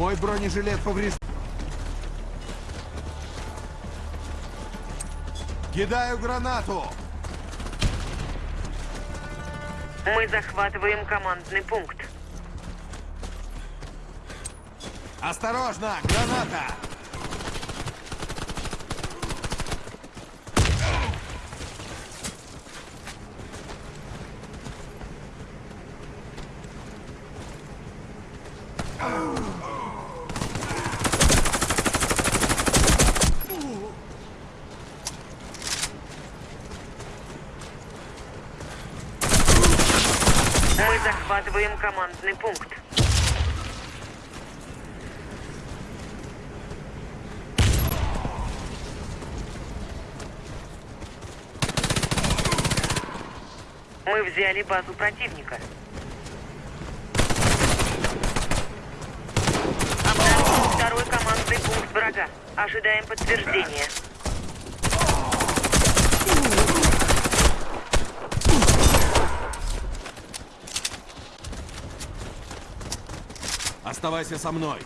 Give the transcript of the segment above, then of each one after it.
Мой бронежилет поврежден. Кидаю гранату! Мы захватываем командный пункт. Осторожно! Граната! Мы захватываем командный пункт. Мы взяли базу противника. Обнаружен второй командный пункт врага. Ожидаем подтверждения. Оставайся со мной.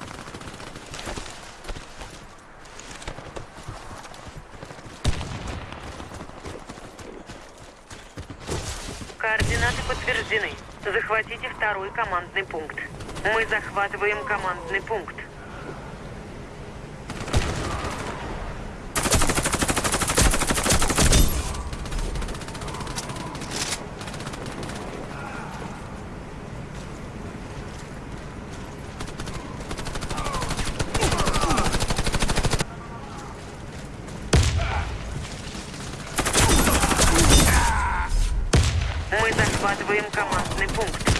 Координаты подтверждены. Захватите второй командный пункт. Мы захватываем командный пункт. Мы захватываем командный пункт.